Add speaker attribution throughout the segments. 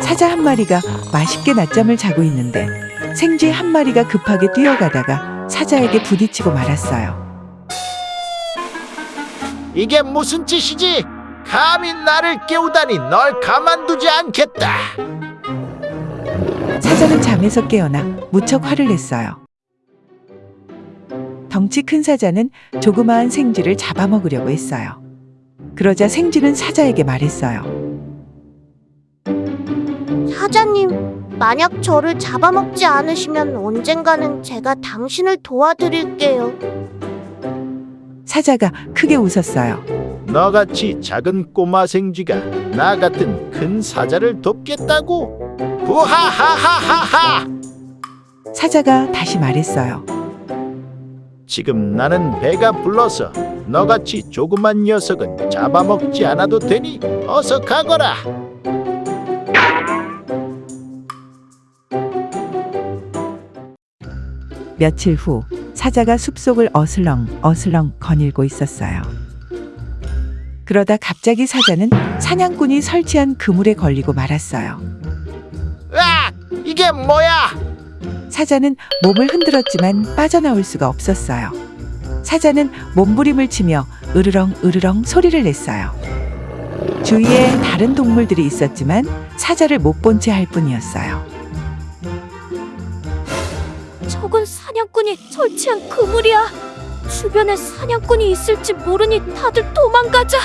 Speaker 1: 사자 한 마리가 맛있게 낮잠을 자고 있는데 생쥐 한 마리가 급하게 뛰어가다가 사자에게 부딪히고 말았어요.
Speaker 2: 이게 무슨 짓이지? 감히 나를 깨우다니 널 가만두지 않겠다.
Speaker 1: 사자는 잠에서 깨어나 무척 화를 냈어요. 덩치 큰 사자는 조그마한 생쥐를 잡아먹으려고 했어요. 그러자 생쥐는 사자에게 말했어요.
Speaker 3: 사자님, 만약 저를 잡아먹지 않으시면 언젠가는 제가 당신을 도와드릴게요.
Speaker 1: 사자가 크게 웃었어요.
Speaker 2: 너같이 작은 꼬마 생쥐가 나 같은 큰 사자를 돕겠다고? 부하하하하하!
Speaker 1: 사자가 다시 말했어요.
Speaker 2: 지금 나는 배가 불러서 너같이 조그만 녀석은 잡아먹지 않아도 되니 어서 가거라.
Speaker 1: 며칠 후 사자가 숲속을 어슬렁 어슬렁 거닐고 있었어요. 그러다 갑자기 사자는 사냥꾼이 설치한 그물에 걸리고 말았어요.
Speaker 2: 으악! 이게 뭐야?
Speaker 1: 사자는 몸을 흔들었지만 빠져나올 수가 없었어요. 사자는 몸부림을 치며 으르렁 으르렁 소리를 냈어요. 주위에 다른 동물들이 있었지만 사자를 못 본 채 할 뿐이었어요.
Speaker 3: 저건 사냥꾼이 설치한 그물이야. 주변에 사냥꾼이 있을지 모르니 다들 도망가자.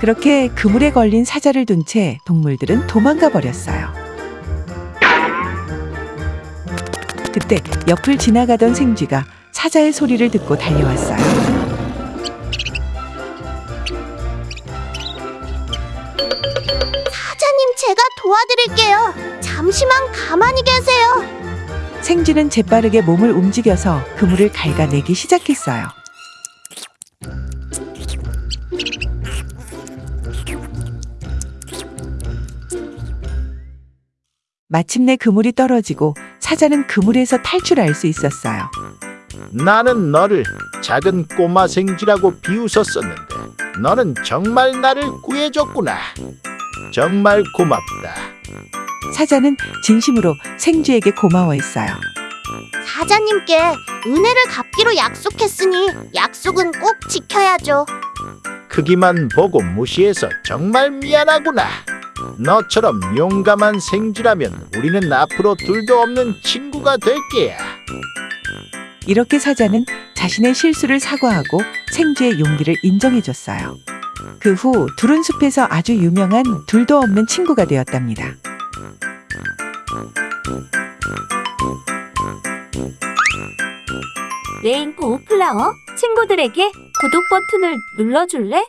Speaker 1: 그렇게 그물에 걸린 사자를 둔 채 동물들은 도망가 버렸어요. 그때 옆을 지나가던 생쥐가 사자의 소리를 듣고 달려왔어요.
Speaker 3: 사자님, 제가 도와드릴게요. 잠시만 가만히 계세요.
Speaker 1: 생쥐는 재빠르게 몸을 움직여서 그물을 갉아내기 시작했어요. 마침내 그물이 떨어지고 사자는 그물에서 탈출할 수 있었어요.
Speaker 2: 나는 너를 작은 꼬마 생쥐라고 비웃었었는데 너는 정말 나를 구해줬구나. 정말 고맙다.
Speaker 1: 사자는 진심으로 생쥐에게 고마워했어요.
Speaker 3: 사자님께 은혜를 갚기로 약속했으니 약속은 꼭 지켜야죠.
Speaker 2: 크기만 보고 무시해서 정말 미안하구나. 너처럼 용감한 생쥐라면 우리는 앞으로 둘도 없는 친구가 될 게야.
Speaker 1: 이렇게 사자는 자신의 실수를 사과하고 생쥐의 용기를 인정해줬어요. 그후 둘은 숲에서 아주 유명한 둘도 없는 친구가 되었답니다.
Speaker 4: 레인보우 플라워 친구들에게 구독 버튼을 눌러줄래?